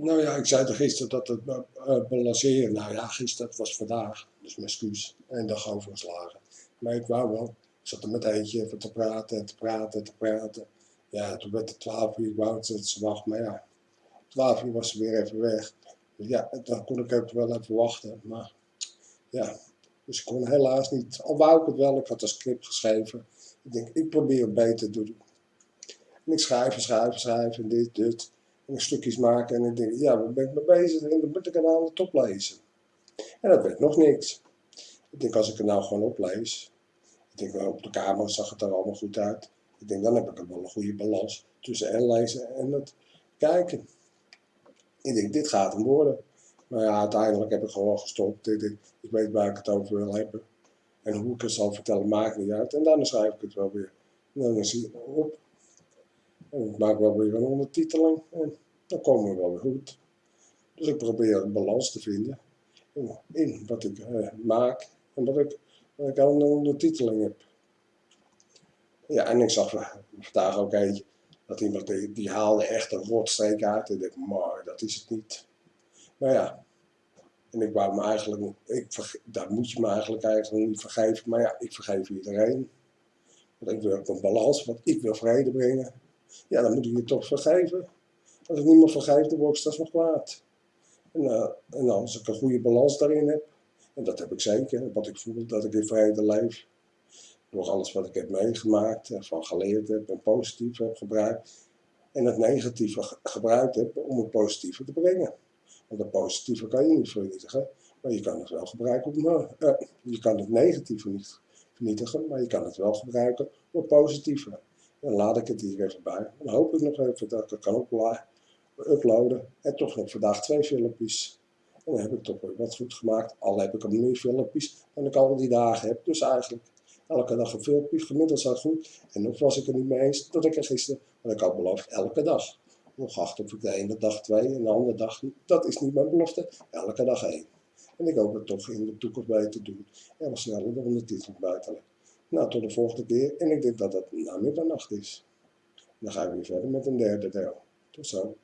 Nou ja, ik zei er gisteren dat het uh, balanceren, nou ja, gisteren was vandaag, dus mijn excuus, en dag overgeslagen. Maar ik wou wel, ik zat er met eentje even te praten en te praten en te praten. Ja, toen werd het 12 uur, ik wou dat ze wacht, maar ja, 12 uur was ze weer even weg. Ja, dan kon ik wel even wachten, maar ja, dus ik kon helaas niet, al wou ik het wel, ik had een script geschreven. Ik denk, ik probeer het beter te doen. En ik schrijf schrijf schrijf en dit, dit stukjes maken en ik denk, ja, waar ben ik mee bezig? En dan moet ik aan de top lezen. En dat werd nog niks. Ik denk, als ik het nou gewoon oplees, ik denk, op de kamer zag het er allemaal goed uit. Ik denk, dan heb ik wel een goede balans tussen en lezen en het kijken. Ik denk, dit gaat hem worden. Maar ja, uiteindelijk heb ik gewoon gestopt. Ik, denk, ik weet waar ik het over wil hebben. En hoe ik het zal vertellen, maakt niet uit. En dan schrijf ik het wel weer. En dan zie ik op. Ik maak wel weer een ondertiteling en dan komen we wel weer goed. Dus ik probeer een balans te vinden in wat ik eh, maak en wat ik, wat ik een ondertiteling heb. Ja, en ik zag vandaag ook eentje, dat iemand die, haalde echt een rotstreek uit. En ik dacht, maar dat is het niet. Maar ja, en ik wou me eigenlijk, ik, daar moet je me eigenlijk eigenlijk niet vergeven. Maar ja, ik vergeef iedereen. Want ik wil een balans, want ik wil vrede brengen ja, dan moet ik je toch vergeven. Als ik niemand vergeef, dan word ik straks nog kwaad. En, uh, en als ik een goede balans daarin heb, en dat heb ik zeker, wat ik voel, dat ik in vrede leef, door alles wat ik heb meegemaakt, van geleerd heb en positief heb gebruikt, en het negatieve gebruikt heb om het positieve te brengen. Want het positieve kan je niet vernietigen, maar je kan het wel gebruiken om, uh, je kan het negatieve niet vernietigen, maar je kan het wel gebruiken om het positieve. Dan laat ik het hier even bij. Dan hoop ik nog even dat ik het kan uploaden. En toch nog vandaag twee filmpjes. En dan heb ik toch weer wat goed gemaakt. Al heb ik er meer filmpjes dan ik al die dagen heb. Dus eigenlijk elke dag een filmpje. Gemiddeld staat goed. En nog was ik er niet mee eens dat ik er gisteren, want ik had beloofd, elke dag. Nog acht of ik de ene dag twee en de andere dag Dat is niet mijn belofte. Elke dag één. En ik hoop het toch in de toekomst bij te doen. En wat sneller de ondertiteling buiten. Nou, tot de volgende keer. En ik denk dat het na middernacht is. Dan ga ik weer verder met een derde deel. Tot zo.